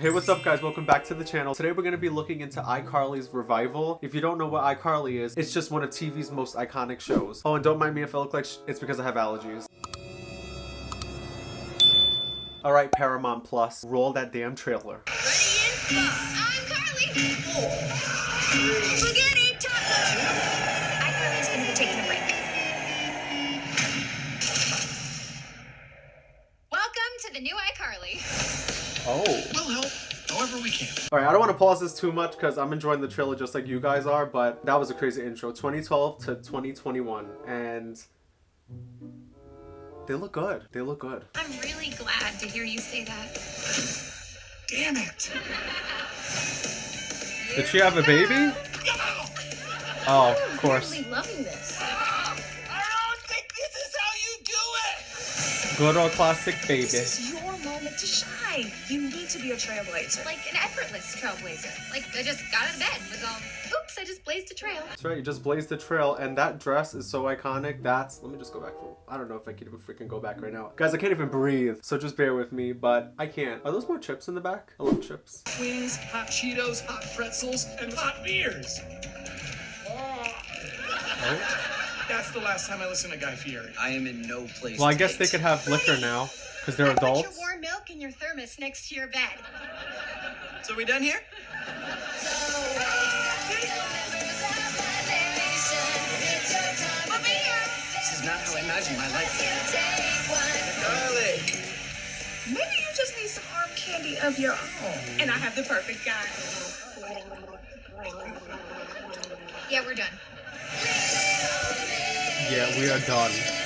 Hey, what's up guys? Welcome back to the channel. Today we're going to be looking into iCarly's revival. If you don't know what iCarly is, it's just one of TV's most iconic shows. Oh, and don't mind me if I look like it's because I have allergies. Alright, Paramount Plus, roll that damn trailer. Welcome to the new iCarly. Oh. We'll help however we can. Alright, I don't want to pause this too much because I'm enjoying the trailer just like you guys are, but that was a crazy intro. 2012 to 2021, and they look good. They look good. I'm really glad to hear you say that. Damn it. Did she have a baby? Oh, of course. Really loving this. I don't think this is how you do it. Good old classic baby. To shine. You need to be a trailblazer. Like an effortless trailblazer. Like I just got out of bed was all, oops, I just blazed a trail. That's right, you just blazed the trail, and that dress is so iconic. That's, let me just go back for, I don't know if I can even freaking go back right now. Guys, I can't even breathe, so just bear with me, but I can't. Are those more chips in the back? I love chips. Wings, hot Cheetos, hot pretzels, and hot beers. Oh. That's the last time I listened to Guy Fieri. I am in no place. Well, I to guess they could have liquor now, because they're adults. Warm milk in your thermos next to your bed. So we done here? This is not how I imagined my life. Carly. Maybe you just need some arm candy of your own. And I have the perfect guy. Yeah, we're done. Yeah, we are done.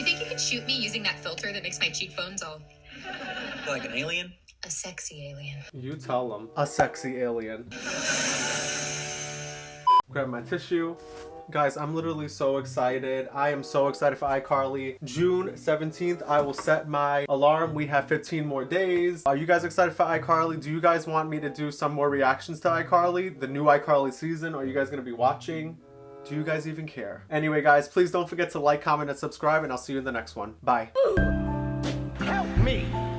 You think you could shoot me using that filter that makes my cheekbones all like an alien? a sexy alien? You tell them. A sexy alien. Grab my tissue. Guys, I'm literally so excited. I am so excited for iCarly. June 17th, I will set my alarm. We have 15 more days. Are you guys excited for iCarly? Do you guys want me to do some more reactions to iCarly? The new iCarly season? Are you guys going to be watching? Do you guys even care? Anyway, guys, please don't forget to like, comment, and subscribe, and I'll see you in the next one. Bye. Help me!